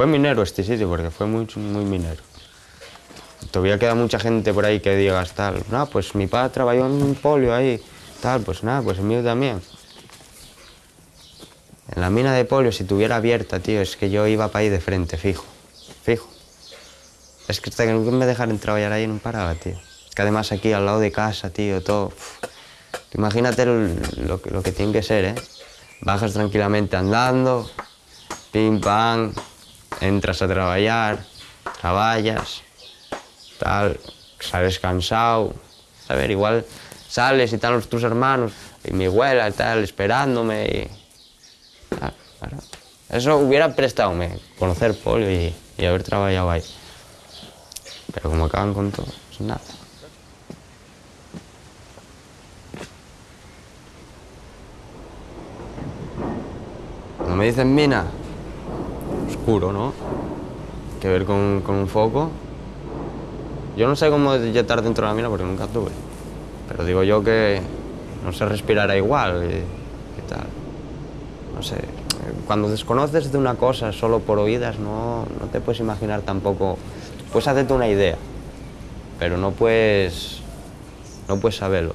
Fue minero este sitio, porque fue muy, muy minero. Todavía queda mucha gente por ahí que digas tal, no, pues mi padre trabajó en un polio ahí, tal, pues nada, pues el mío también. En la mina de polio, si tuviera abierta, tío, es que yo iba para ahí de frente, fijo, fijo. Es que hasta que nunca me dejaran trabajar ahí no paraba, tío. Que además aquí al lado de casa, tío, todo... Imagínate lo, que- lo que tiene que ser, ¿eh? Bajas tranquilamente andando, pim, pam, entras a trabajar, trabajas, tal, sales cansado. A ver, igual sales y están los tus hermanos y mi abuela y tal, esperándome y... Eso hubiera prestado conocer polio y, y haber trabajado ahí. Pero como acaban con todo, pues nada. Cuando me dicen mina, oscuro, ¿no? Que ver con, con un foco. Yo no sé cómo estar dentro de la mina porque nunca tuve. Pero digo yo que no se respirará igual y, y tal. No sé. Cuando desconoces de una cosa solo por oídas, no, no te puedes imaginar tampoco. Puedes hacerte una idea, pero no puedes. No puedes saberlo.